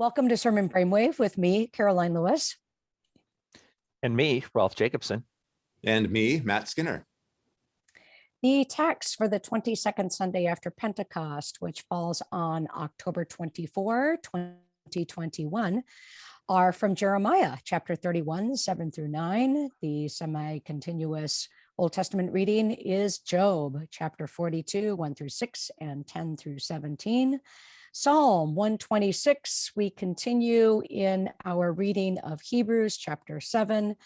Welcome to Sermon Brainwave with me, Karoline Lewis. And me, Rolf Jacobson. And me, Matt Skinner. The text for the 22nd Sunday after Pentecost, which falls on October 24, 2021, are from Jeremiah chapter 31, 7 through 9. The semi-continuous Old Testament reading is Job chapter 42, 1 through 6 and 10 through 17. Psalm 126, we continue in our reading of Hebrews chapter 7,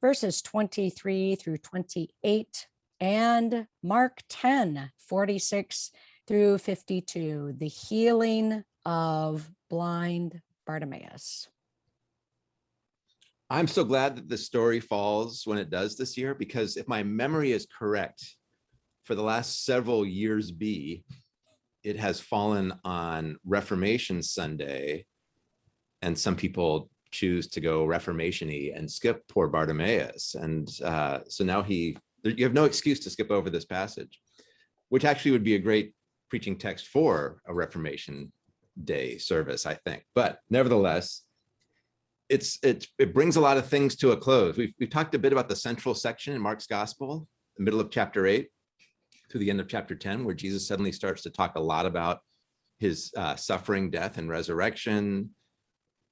verses 23 through 28, and Mark 10, 46 through 52, the healing of blind Bartimaeus. I'm so glad that the story falls when it does this year, because if my memory is correct, for the last several years be, it has fallen on Reformation Sunday, and some people choose to go Reformation-y and skip poor Bartimaeus. And uh, so now he, you have no excuse to skip over this passage, which actually would be a great preaching text for a Reformation Day service, I think. But nevertheless, it's it, it brings a lot of things to a close. We've, we've talked a bit about the central section in Mark's Gospel, the middle of chapter 8 to the end of chapter 10, where Jesus suddenly starts to talk a lot about his uh, suffering, death, and resurrection,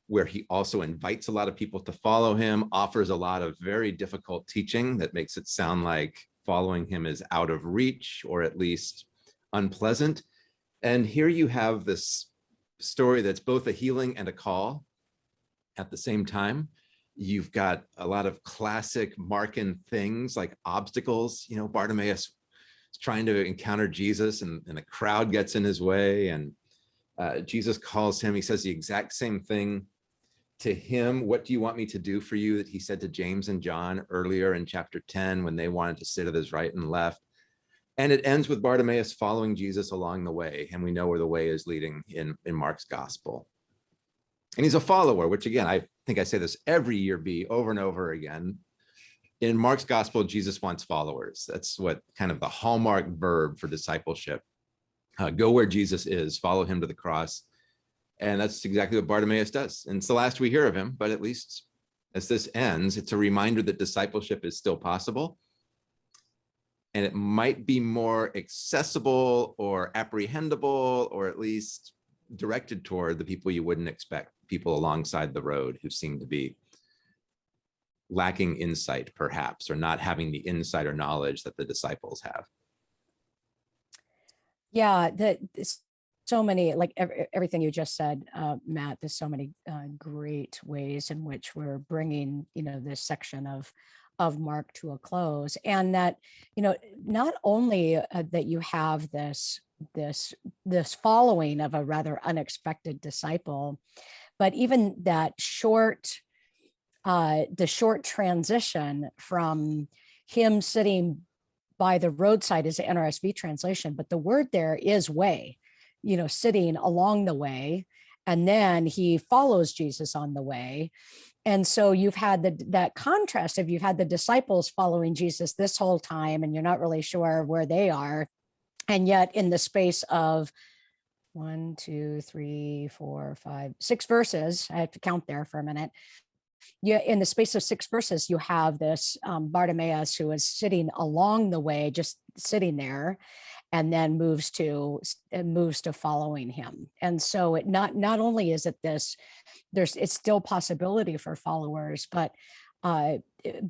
where he also invites a lot of people to follow him, offers a lot of very difficult teaching that makes it sound like following him is out of reach or at least unpleasant. And here you have this story that's both a healing and a call at the same time. You've got a lot of classic Markan things like obstacles. You know, Bartimaeus trying to encounter Jesus and, and the crowd gets in his way and uh, Jesus calls him, he says the exact same thing to him. What do you want me to do for you that he said to James and John earlier in chapter 10 when they wanted to sit at his right and left. And it ends with Bartimaeus following Jesus along the way. And we know where the way is leading in, in Mark's gospel. And he's a follower, which again, I think I say this every year be over and over again in Mark's gospel, Jesus wants followers. That's what kind of the hallmark verb for discipleship. Uh, go where Jesus is, follow him to the cross. And that's exactly what Bartimaeus does. And it's the last we hear of him, but at least as this ends, it's a reminder that discipleship is still possible. And it might be more accessible or apprehendable, or at least directed toward the people you wouldn't expect, people alongside the road who seem to be lacking insight perhaps, or not having the insight or knowledge that the disciples have. Yeah, that so many, like every, everything you just said, uh, Matt, there's so many uh, great ways in which we're bringing, you know, this section of of Mark to a close and that, you know, not only uh, that you have this this this following of a rather unexpected disciple, but even that short uh, the short transition from him sitting by the roadside is the NRSV translation, but the word there is way, you know, sitting along the way. And then he follows Jesus on the way. And so you've had the, that contrast of you've had the disciples following Jesus this whole time and you're not really sure where they are. And yet in the space of one, two, three, four, five, six verses, I have to count there for a minute, you, in the space of six verses, you have this um, Bartimaeus who is sitting along the way, just sitting there, and then moves to moves to following him. And so it not not only is it this, there's it's still possibility for followers, but uh,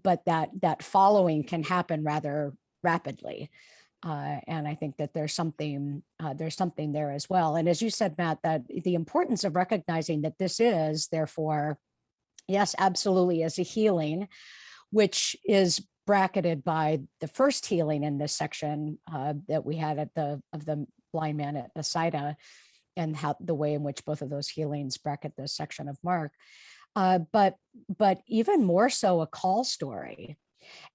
but that that following can happen rather rapidly. Uh, and I think that there's something uh, there's something there as well. And as you said, Matt, that the importance of recognizing that this is therefore Yes, absolutely, as a healing, which is bracketed by the first healing in this section uh, that we had at the of the blind man at Bethsaida and how the way in which both of those healings bracket this section of Mark. Uh, but but even more so a call story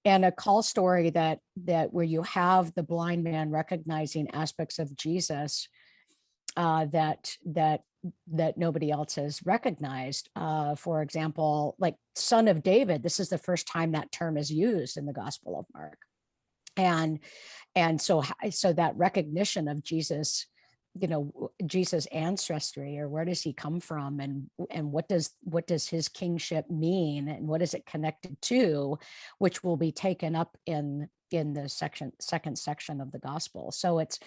and a call story that that where you have the blind man recognizing aspects of Jesus uh, that that that nobody else has recognized. Uh, for example, like son of David, this is the first time that term is used in the Gospel of Mark. And, and so, so that recognition of Jesus, you know, Jesus' ancestry or where does he come from and and what does what does his kingship mean and what is it connected to, which will be taken up in in the section second section of the gospel. So it's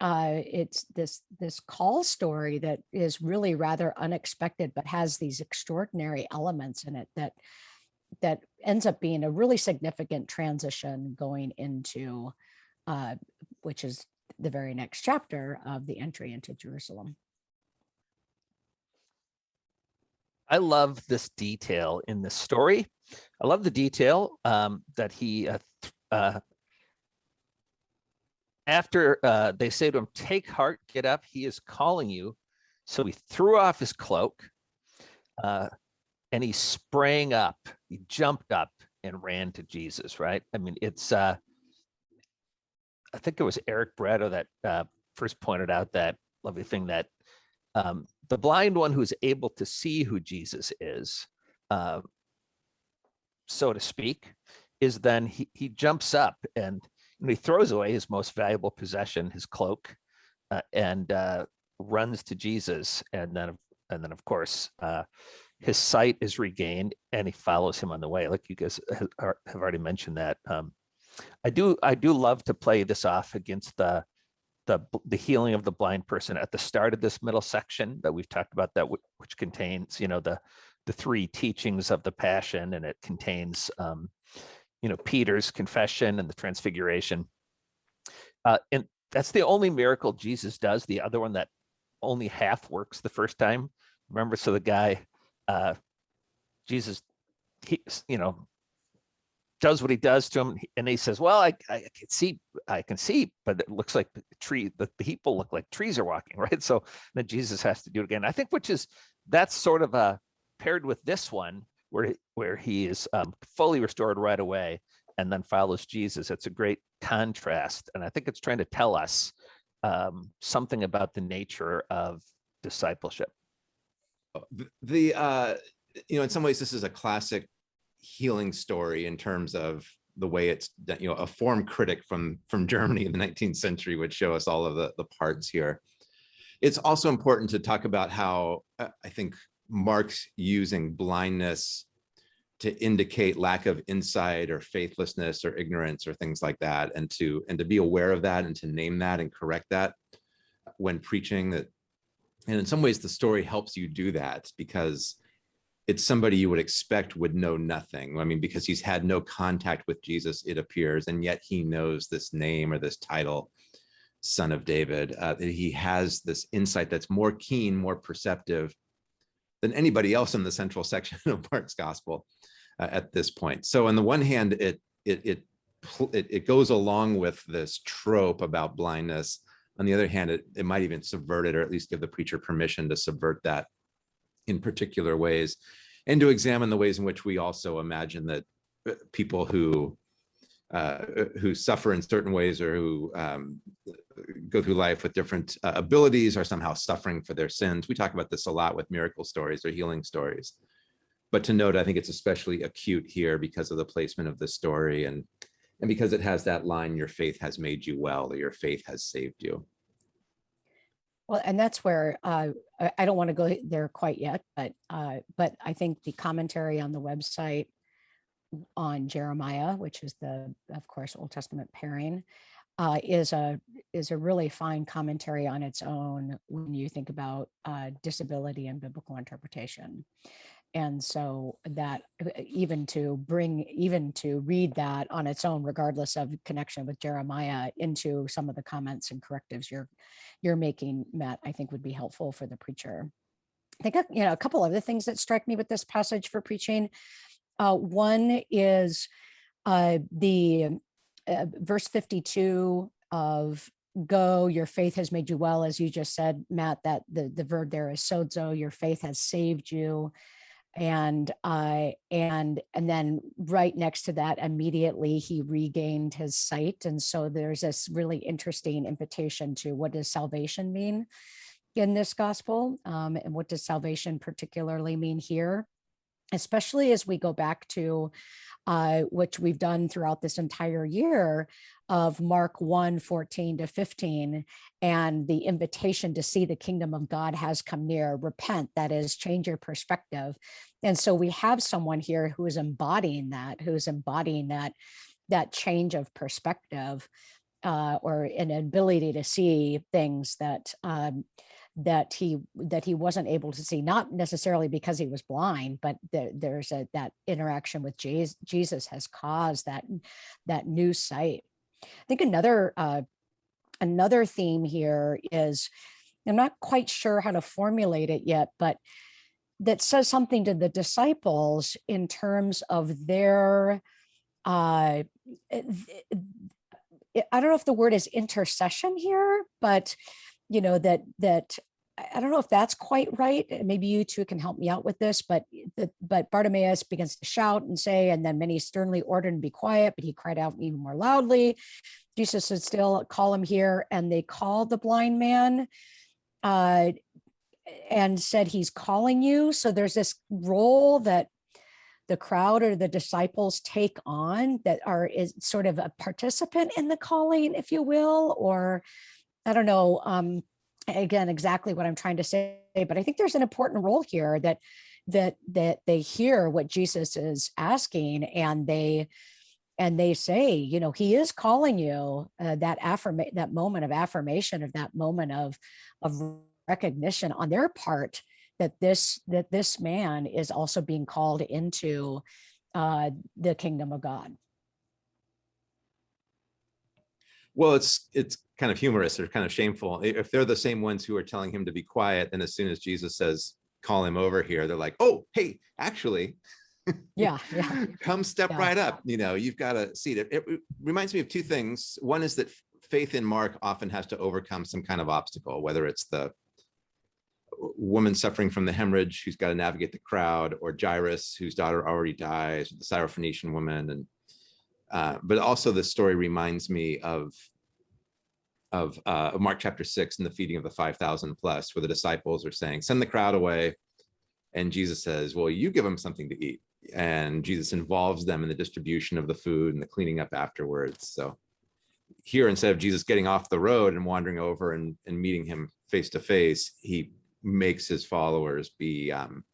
uh it's this this call story that is really rather unexpected but has these extraordinary elements in it that that ends up being a really significant transition going into uh which is the very next chapter of the entry into Jerusalem. I love this detail in this story. I love the detail um, that he, uh, uh, after uh, they say to him, take heart, get up, he is calling you. So he threw off his cloak uh, and he sprang up, he jumped up and ran to Jesus, right? I mean, it's, uh, I think it was Eric Barreto that uh, first pointed out that lovely thing that um, the blind one who's able to see who Jesus is, uh, so to speak, is then he, he jumps up and know, he throws away his most valuable possession, his cloak, uh, and uh, runs to Jesus. And then, and then of course, uh, his sight is regained and he follows him on the way. Like you guys have already mentioned that. Um, I do, I do love to play this off against the the the healing of the blind person at the start of this middle section that we've talked about that which contains you know the the three teachings of the passion and it contains um you know peter's confession and the transfiguration uh and that's the only miracle jesus does the other one that only half works the first time remember so the guy uh jesus he you know does what he does to him and he says well i i can see I can see, but it looks like the tree, the people look like trees are walking, right? So then Jesus has to do it again. I think which is that's sort of a paired with this one where he- where he is um, fully restored right away and then follows Jesus. It's a great contrast, and I think it's trying to tell us um, something about the nature of discipleship. the uh you know in some ways this is a classic healing story in terms of the way it's you know a form critic from from germany in the 19th century would show us all of the the parts here it's also important to talk about how uh, i think mark's using blindness to indicate lack of insight or faithlessness or ignorance or things like that and to and to be aware of that and to name that and correct that when preaching that and in some ways, the story helps you do that because it's somebody you would expect would know nothing. I mean, because he's had no contact with Jesus, it appears, and yet he knows this name or this title, Son of David. Uh, that he has this insight that's more keen, more perceptive than anybody else in the central section of Mark's Gospel uh, at this point. So, on the one hand, it it it it, it goes along with this trope about blindness on the other hand, it, it might even subvert it or at least give the preacher permission to subvert that in particular ways and to examine the ways in which we also imagine that uh, people who uh, who suffer in certain ways or who um, go through life with different uh, abilities are somehow suffering for their sins. We talk about this a lot with miracle stories or healing stories. But to note, I think it's especially acute here because of the placement of the story and and because it has that line, your faith has made you well, or your faith has saved you. Well, and that's where uh, I I don't want to go there quite yet, but uh, but I think the commentary on the website on Jeremiah, which is the, of course, Old Testament pairing, uh, is a is a really fine commentary on its own when you think about uh, disability and biblical interpretation. And so that uh, even to bring, even to read that on its own, regardless of connection with Jeremiah into some of the comments and correctives you're, you're making, Matt, I think would be helpful for the preacher. I think, you know, a couple other things that strike me with this passage for preaching. Uh, one is uh, the uh, verse 52 of go your faith has made you well as you just said matt that the the verb there is sozo your faith has saved you. And uh and and then right next to that immediately he regained his sight. And so there's this really interesting invitation to what does salvation mean in this gospel? Um, and what does salvation particularly mean here especially as we go back to uh, which we've done throughout this entire year of Mark 1, 14 to 15, and the invitation to see the kingdom of God has come near, repent, that is, change your perspective. And so we have someone here who is embodying that, who is embodying that, that change of perspective uh, or an ability to see things that um, that he that he wasn't able to see, not necessarily because he was blind, but there, there's a that interaction with Jesus, Jesus has caused that that new sight. I think another uh, another theme here is I'm not quite sure how to formulate it yet, but that says something to the disciples in terms of their uh, I don't know if the word is intercession here, but you know, that that I don't know if that's quite right. Maybe you two can help me out with this, but the, but Bartimaeus begins to shout and say, and then many sternly ordered him to be quiet, but he cried out even more loudly. Jesus said, still call him here. And they called the blind man uh, and said, he's calling you. So there's this role that the crowd or the disciples take on that are is sort of a participant in the calling, if you will, or I don't know, um, again, exactly what I'm trying to say, but I think there's an important role here that that that they hear what Jesus is asking and they and they say, you know, he is calling you uh, that affirmation, that moment of affirmation of that moment of of recognition on their part that this that this man is also being called into uh, the kingdom of God. Well, it's it's kind of humorous or kind of shameful. If they're the same ones who are telling him to be quiet, then as soon as Jesus says, call him over here, they're like, oh, hey, actually, Yeah, yeah, come step Yeah. right up. You know, you've got a seat. It, it reminds me of two things. One is that faith in Mark often has to overcome some kind of obstacle, whether it's the woman suffering from the hemorrhage who's got to navigate the crowd, or Jairus whose daughter already dies, the Syrophoenician woman, and uh, but also the story reminds me of of uh, Mark chapter six and the feeding of the five thousand plus, where the disciples are saying, "Send the crowd away," and Jesus says, "Well, you give them something to eat." And Jesus involves them in the distribution of the food and the cleaning up afterwards. So here, instead of Jesus getting off the road and wandering over and, and meeting him face to face, he makes his followers be um,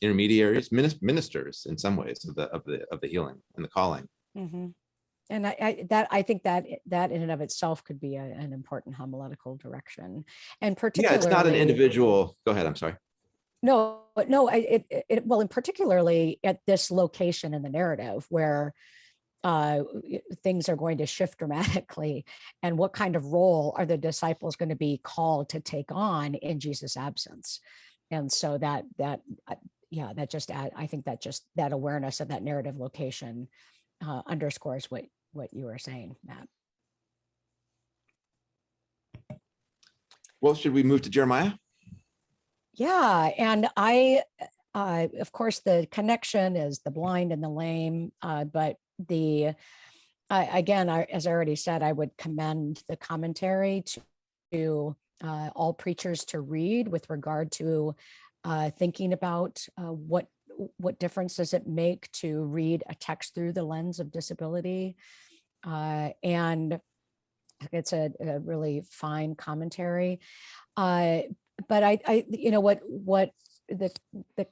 intermediaries, ministers in some ways of the of the of the healing and the calling. Mhm. And I, I, that, I think that, that in and of itself could be a- an important homiletical direction. And particularly. Yeah, it's not an individual. Go ahead. I'm sorry. No, but no, I, it, it- it, well, and particularly at this location in the narrative where uh, things are going to shift dramatically. And what kind of role are the disciples going to be called to take on in Jesus' absence? And so that, that, uh, yeah, that just, add- I think that just, that awareness of that narrative location uh, underscores what, what you were saying, Matt. Well, should we move to Jeremiah? Yeah, and I, uh, of course, the connection is the blind and the lame, uh, but the, I again, I, as I already said, I would commend the commentary to, to uh, all preachers to read with regard to uh, thinking about uh, what what difference does it make to read a text through the lens of disability, uh, and it's a, a really fine commentary. Uh, but I, I, you know, what, what the, the,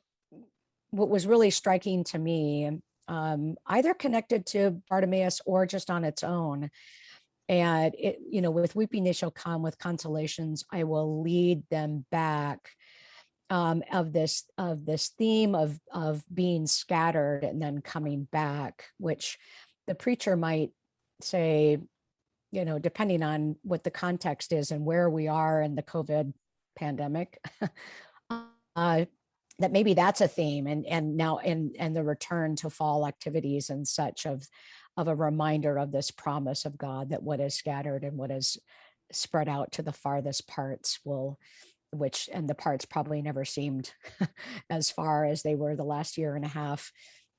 what was really striking to me, um, either connected to Bartimaeus or just on its own. And it, you know, with weeping they shall come, with consolations I will lead them back. Um, of this, of this theme of, of being scattered and then coming back, which the preacher might say, you know, depending on what the context is and where we are in the COVID pandemic, uh, that maybe that's a theme and and now and and the return to fall activities and such of of a reminder of this promise of God that what is scattered and what is spread out to the farthest parts will which and the parts probably never seemed as far as they were the last year and a half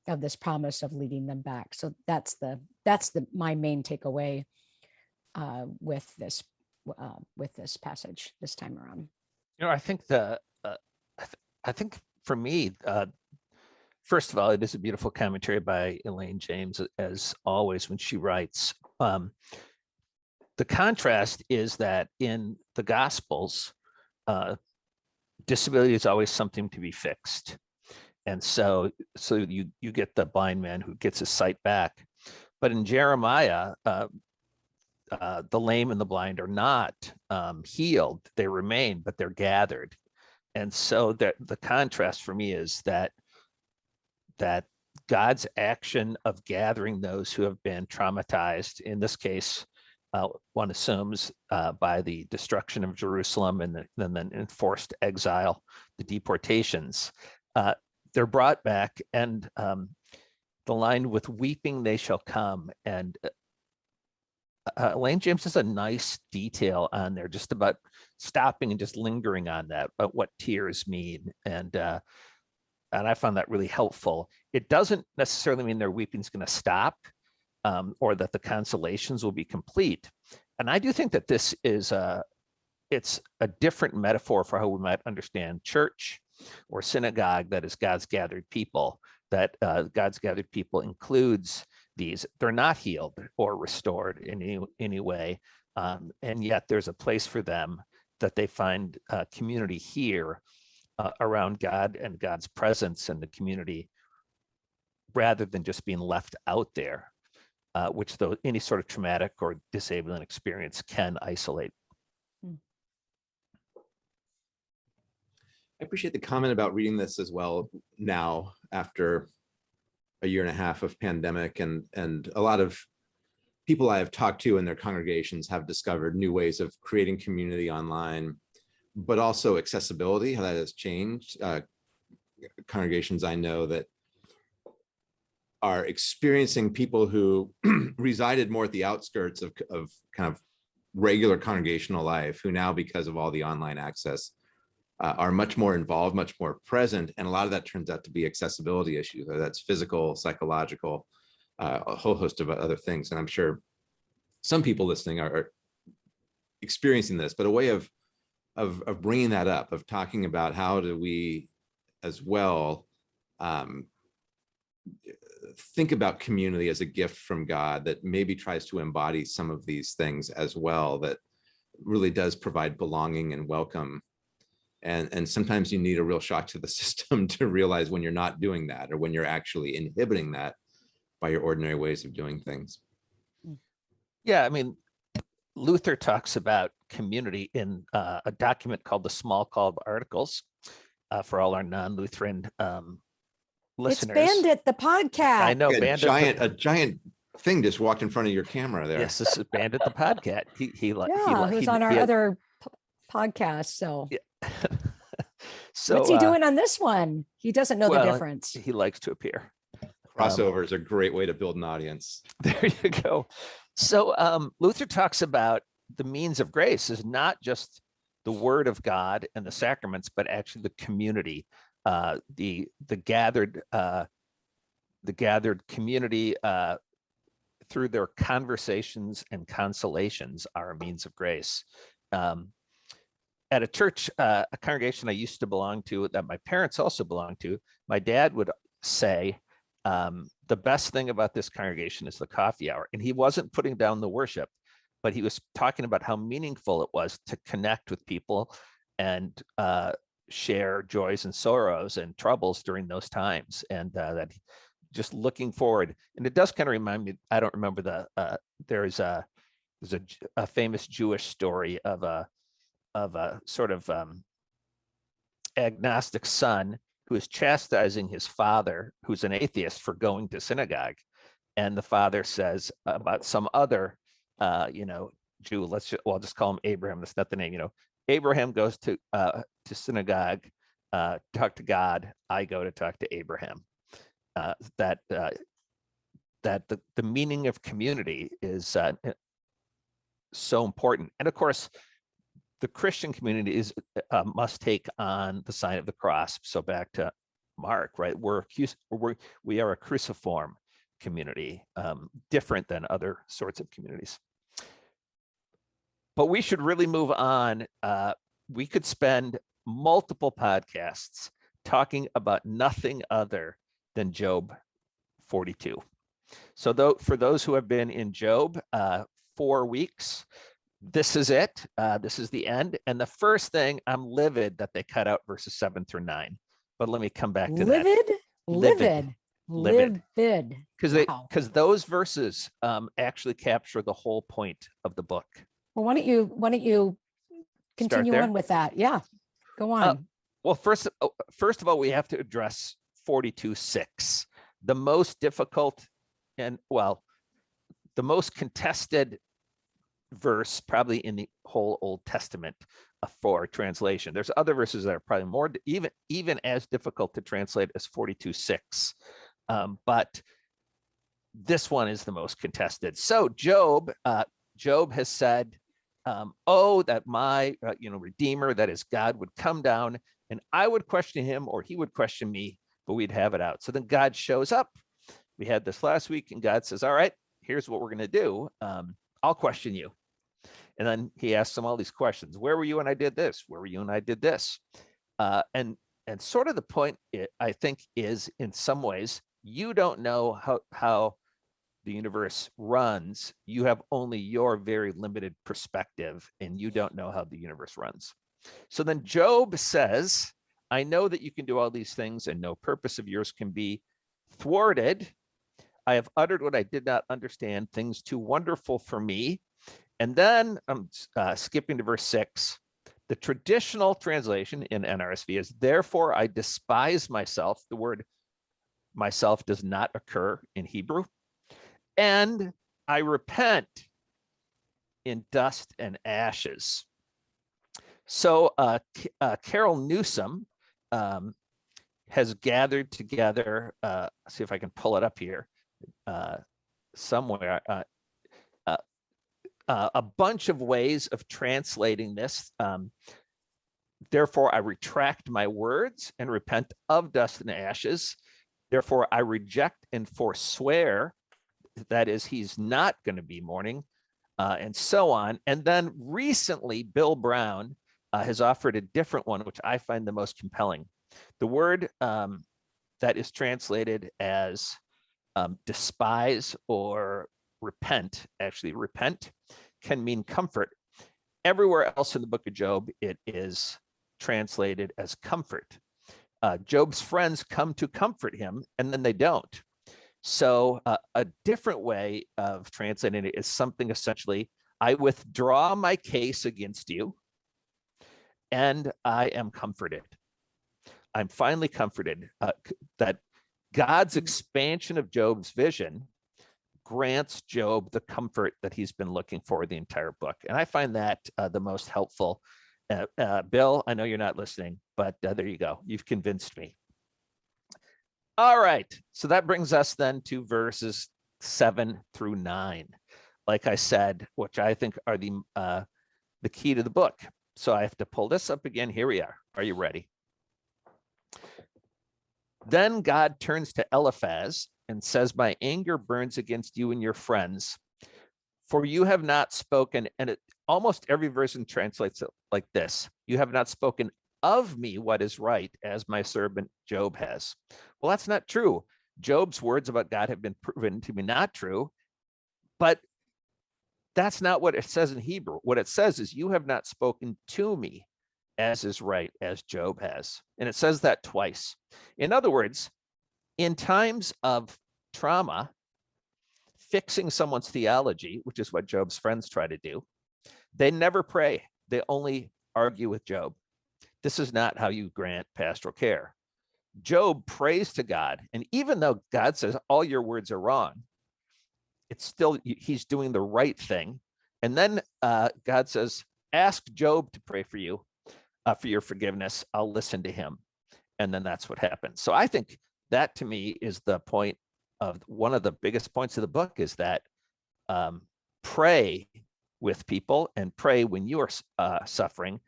of this promise of leading them back so that's the that's the my main takeaway uh, with this uh, with this passage this time around You know, I think the, uh, I, th- I think for me, uh, first of all, it is a beautiful commentary by Elaine James, as always, when she writes. Um, the contrast is that in the Gospels, uh, disability is always something to be fixed. And so, so you, you get the blind man who gets his sight back. But in Jeremiah, uh, uh, the lame and the blind are not um, healed, they remain, but they're gathered. And so the, the contrast for me is that that God's action of gathering those who have been traumatized, in this case, uh, one assumes uh, by the destruction of Jerusalem and then the enforced exile, the deportations, uh, they're brought back and um, the line with weeping they shall come and uh, uh, Elaine James has a nice detail on there just about stopping and just lingering on that, but what tears mean. And uh, and I found that really helpful. It doesn't necessarily mean their weeping is going to stop um, or that the consolations will be complete. And I do think that this is a, it's a different metaphor for how we might understand church or synagogue that is God's gathered people, that uh, God's gathered people includes these. They're not healed or restored in any, any way. Um, and yet there's a place for them that they find uh, community here uh, around God and God's presence in the community rather than just being left out there, uh, which though any sort of traumatic or disabling experience can isolate. I appreciate the comment about reading this as well now after a year and a half of pandemic and and a lot of people I have talked to in their congregations have discovered new ways of creating community online, but also accessibility, how that has changed. Uh, congregations I know that are experiencing people who resided more at the outskirts of, of kind of regular congregational life, who now, because of all the online access, uh, are much more involved, much more present. And a lot of that turns out to be accessibility issues, whether that's physical, psychological, uh, a whole host of other things. And I'm sure some people listening are, are experiencing this, but a way of, of, of bringing that up, of talking about how do we as well um, think about community as a gift from God that maybe tries to embody some of these things as well, that really does provide belonging and welcome and, and sometimes you need a real shock to the system to realize when you're not doing that or when you're actually inhibiting that by your ordinary ways of doing things. Yeah, I mean, Luther talks about community in uh, a document called the Smalcald Articles uh, for all our non-Lutheran um, It's listeners. Bandit, the podcast. I know, A Bandit. the- giant, a giant thing just walked in front of your camera there. Yes, this is Bandit the podcast. He, he, li- he, Yeah, li- who's he- on our he other p- podcast. So Yeah. So what's he uh, doing on this one? He doesn't know well, the difference. he likes to appear. Um, Crossover is a great way to build an audience. There you go. So um, Luther talks about the means of grace is not just the word of God and the sacraments, but actually the community, uh, the the gathered uh, the gathered community uh, through their conversations and consolations are a means of grace. Um, at a church, uh, a congregation I used to belong to that my parents also belonged to, my dad would say, um, the best thing about this congregation is the coffee hour. And he wasn't putting down the worship, but he was talking about how meaningful it was to connect with people and uh, share joys and sorrows and troubles during those times. And uh, that just looking forward. And it does kind of remind me, I don't remember the, uh, there's a, there's a, a famous Jewish story of a, of a sort of um, agnostic son who is chastising his father, who's an atheist, for going to synagogue. And the father says about some other, uh, you know, Jew, let's just, well, I'll just call him Abraham. That's not the name, you know. Abraham goes to uh, to synagogue, uh, talk to God. I go to talk to Abraham. Uh, that uh, that the, the meaning of community is uh, eh, so important. And of course, the Christian community is uh, must take on the sign of the cross. So back to Mark, right? We're we're we are a cruciform community, um, different than other sorts of communities. But we should really move on. Uh, we could spend multiple podcasts talking about nothing other than Job 42. So though, for those who have been in Job uh, four weeks, this is it. Uh, this is the end. And the first thing, I'm livid that they cut out verses seven through nine. But let me come back to that. Livid, Livid. livid, Livid. livid. Because they, Wow. because those verses um, actually capture the whole point of the book. Well, why don't you, why don't you continue on with that? Yeah, go Uh, on. Well, first, oh, first of all, we have to address 42 6, the most difficult and well, the most contested verse probably in the whole Old Testament uh, for translation. There's other verses that are probably more even even as difficult to translate as 42 6. Um, but this one is the most contested. So Job, uh, Job has said, um, "Oh, that my uh, you know Redeemer, that is God, would come down, and I would question him, or he would question me, but we'd have it out." So then God shows up. We had this last week, and God says, "All right, here's what we're going to do. Um, I'll question you." And then he asks them all these questions. Where were you when I did this? Where were you when I did this? Uh, and and sort of the point i- I think is in some ways you don't know how how the universe runs. You have only your very limited perspective, and you don't know how the universe runs. So then Job says, "I know that you can do all these things, and no purpose of yours can be thwarted. I have uttered what I did not understand, things too wonderful for me." And then I'm uh, skipping to verse six. The traditional translation in NRSV is, therefore I despise myself. The word myself does not occur in Hebrew. And I repent in dust and ashes. So uh, uh, Carol Newsom um, has gathered together, uh, see if I can pull it up here uh, somewhere. Uh, uh, a bunch of ways of translating this. Um, Therefore, I retract my words and repent of dust and ashes. Therefore, I reject and forswear. That is, he's not going to be mourning, uh, and so on. And then recently, Bill Brown uh, has offered a different one, which I find the most compelling. The word um, that is translated as um, despise or repent, actually, repent can mean comfort. Everywhere else in the book of Job, it is translated as comfort. Uh, Job's friends come to comfort him, and then they don't. So, uh, a different way of translating it is something essentially I withdraw my case against you, and I am comforted. I'm finally comforted uh, that God's expansion of Job's vision grants Job the comfort that he's been looking for the entire book. And I find that uh, the most helpful. Uh, uh, Bill, I know you're not listening, but uh, there you go. You've convinced me. All right. So that brings us then to verses seven through nine. Like I said, which I think are the uh, the key to the book. So I have to pull this up again. Here we are. Are you ready? Then God turns to Eliphaz and says, My anger burns against you and your friends, for you have not spoken. And it, almost every version translates it like this You have not spoken of me what is right, as my servant Job has. Well, that's not true. Job's words about God have been proven to be not true, but that's not what it says in Hebrew. What it says is, You have not spoken to me as is right, as Job has. And it says that twice. In other words, in times of trauma, fixing someone's theology, which is what Job's friends try to do, they never pray. They only argue with Job. This is not how you grant pastoral care. Job prays to God. And even though God says all your words are wrong, it's still, he's doing the right thing. And then uh, God says, ask Job to pray for you, uh, for your forgiveness. I'll listen to him. And then that's what happens. So I think that to me is the point of one of the biggest points of the book is that um, pray with people and pray when you are uh, suffering.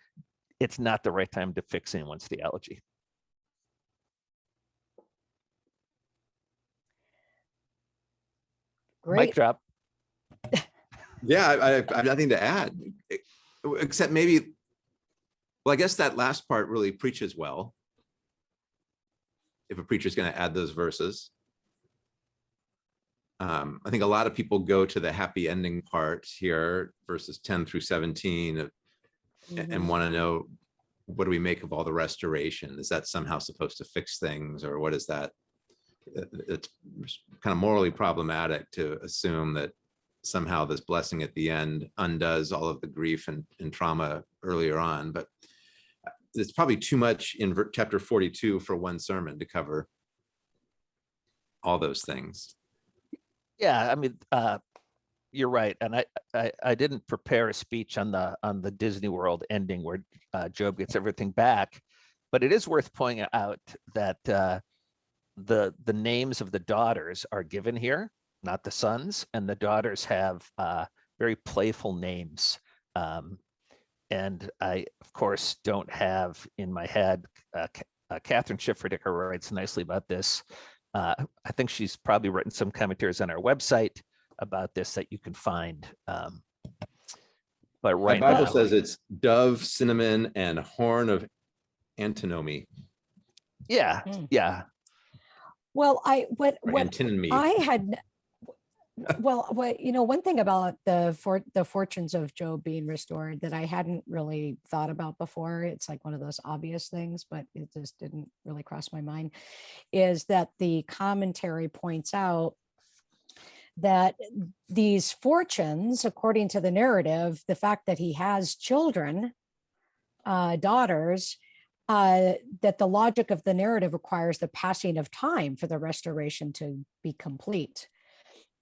It's not the right time to fix anyone's theology. Mic drop. Yeah, I, I I have nothing to add, except maybe, well, I guess that last part really preaches well. if a preacher's going to add those verses. Um, I think a lot of people go to the happy ending part here, verses 10 through 17, of- Mm-hmm. and want to know, what do we make of all the restoration? Is that somehow supposed to fix things, or what is that? It- It's kind of morally problematic to assume that somehow this blessing at the end undoes all of the grief and, and trauma earlier on, but it's probably too much in chapter 42 for one sermon to cover all those things. Yeah, I mean, uh, you're right, and I, I, I didn't prepare a speech on the on the Disney World ending where uh, Job gets everything back, but it is worth pointing out that uh, the the names of the daughters are given here, not the sons, and the daughters have uh, very playful names. Um, and I, of course, don't have in my head. Uh, uh, Kathryn Schifferdecker writes nicely about this. Uh, I think she's probably written some commentaries on our website about this that you can find. Um, but My right Bible now, says it's dove, cinnamon, and horn of antimony yeah, Mm. yeah, Well, I, what, or what. I had, well, what, you know, one thing about the for, the fortunes of Job being restored that I hadn't really thought about before, it's like one of those obvious things, but it just didn't really cross my mind, is that the commentary points out that these fortunes, according to the narrative, the fact that he has children, uh, daughters, uh, that the logic of the narrative requires the passing of time for the restoration to be complete.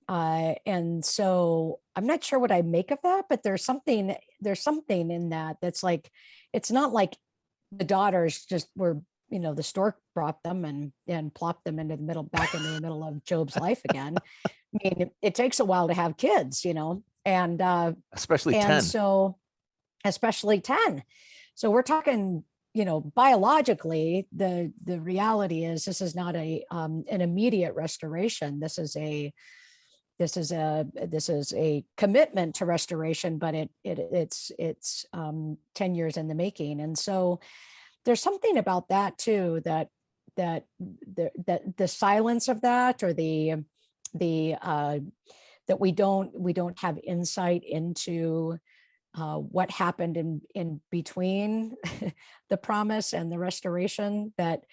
Uh, and so I'm not sure what I make of that, but there's something, there's something in that that's like, it's not like the daughters just were, you know, the stork brought them and, and plopped them into the middle, back into the middle of Job's life again. I mean, it, it takes a while to have kids, you know, and, uh, especially and 10. so, especially 10. So we're talking, you know, biologically, the the reality is this is not a um, an immediate restoration. This is a this is a this is a commitment to restoration, but it it it's it's um, 10 years in the making. And so there's something about that too that that the that the silence of that or the the uh that we don't we don't have insight into uh, what happened in in between the promise and the restoration that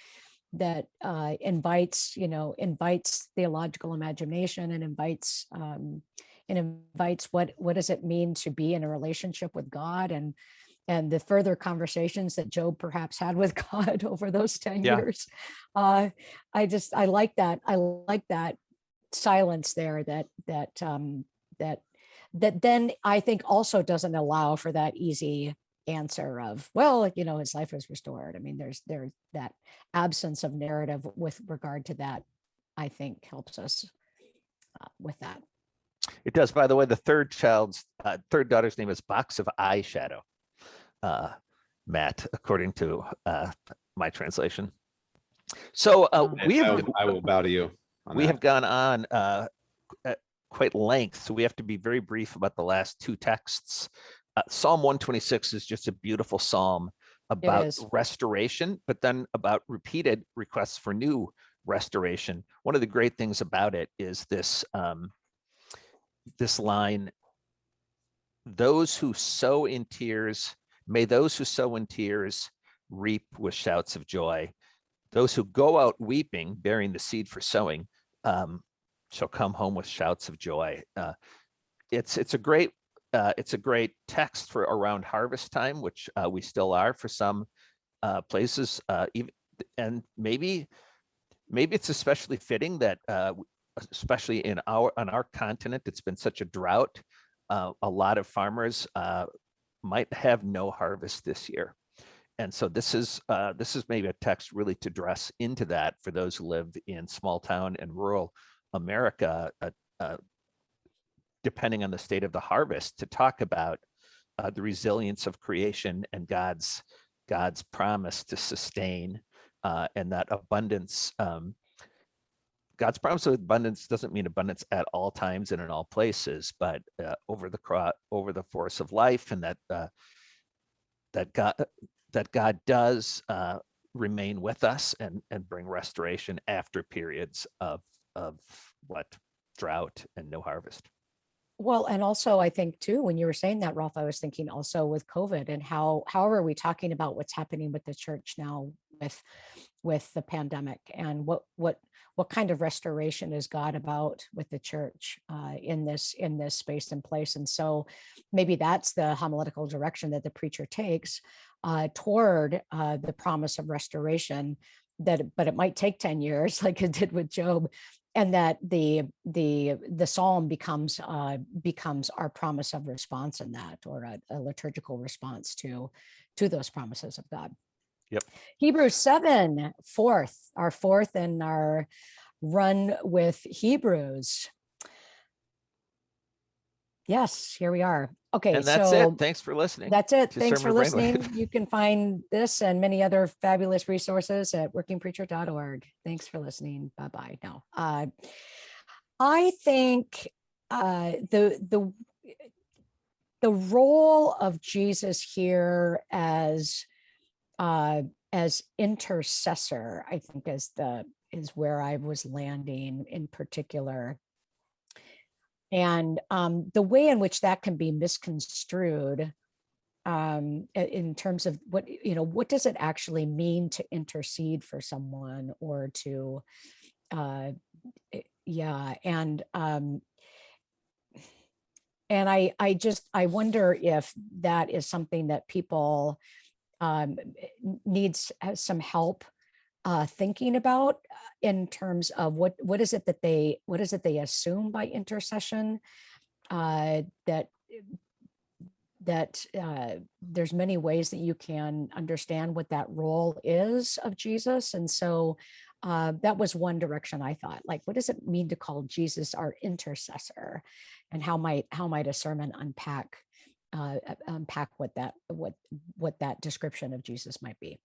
that uh, invites you know invites theological imagination and invites um, and invites what what does it mean to be in a relationship with God and and the further conversations that Job perhaps had with God over those 10 Yeah. years. Uh, I just I like that. I like that silence there that that um that that then I think also doesn't allow for that easy answer of, well, you know, his life was restored. I mean, there's there's that absence of narrative with regard to that, I think helps us uh, with that. It does. By the way, the third child's uh, third daughter's name is Box of Eyeshadow. Uh, Matt, according to uh, my translation. So uh, we I have will- I will bow to you. we that. have gone on uh, at quite length, so we have to be very brief about the last two texts. Uh, psalm 126 is just a beautiful psalm about restoration, but then about repeated requests for new restoration. One of the great things about it is this um, this line: "Those who sow in tears, may those who sow in tears reap with shouts of joy. Those who go out weeping, bearing the seed for sowing, um, shall come home with shouts of joy." Uh, it's it's a great uh, it's a great text for around harvest time, which uh, we still are for some uh, places. Uh, even and maybe maybe it's especially fitting that uh, especially in our on our continent, it's been such a drought. Uh, a lot of farmers might have no harvest this year. And so this is this is maybe a text really to dress into that for those who live in small town and rural America, uh, uh, depending on the state of the harvest, to talk about uh, the resilience of creation and God's God's promise to sustain uh, and that abundance. Um, God's promise of abundance doesn't mean abundance at all times and in all places, but uh, over the over the course of life, and that uh, that God that God does remain with us and, and bring restoration after periods of, of what drought and no harvest. Well, and also I think too, when you were saying that, Rolf, I was thinking also with COVID and how, how are we talking about what's happening with the church now with, with the pandemic and what, what, what kind of restoration is God about with the church uh, in this, in this space and place? And so maybe that's the homiletical direction that the preacher takes uh, toward uh, the promise of restoration that, but it might take 10 years like it did with Job and that the the the psalm becomes uh becomes our promise of response in that or a, a liturgical response to to those promises of god Yep. hebrews 7 fourth our fourth in our run with hebrews yes here we are okay And that's so it. Thanks for listening. that's it. Thanks for Sermon Brainwave. listening. You can find this and many other fabulous resources at workingpreacher.org. Thanks for listening. Bye-bye now. Uh, I think uh, the, the, the role of Jesus here as, uh, as intercessor, I think is the, is where I was landing in particular. And um, the way in which that can be misconstrued um, in terms of what, you know, what does it actually mean to intercede for someone or to, uh, yeah, and um, and I, I just, I wonder if that is something that people um, needs some help uh, thinking about uh, in terms of what, what is it that they, what is it they assume by intercession? Uh, that, that uh, there's many ways that you can understand what that role is of Jesus. And so uh, that was one direction I thought, like, what does it mean to call Jesus our intercessor? And how might, how might a sermon unpack, uh, uh, unpack what that, what, what that description of Jesus might be?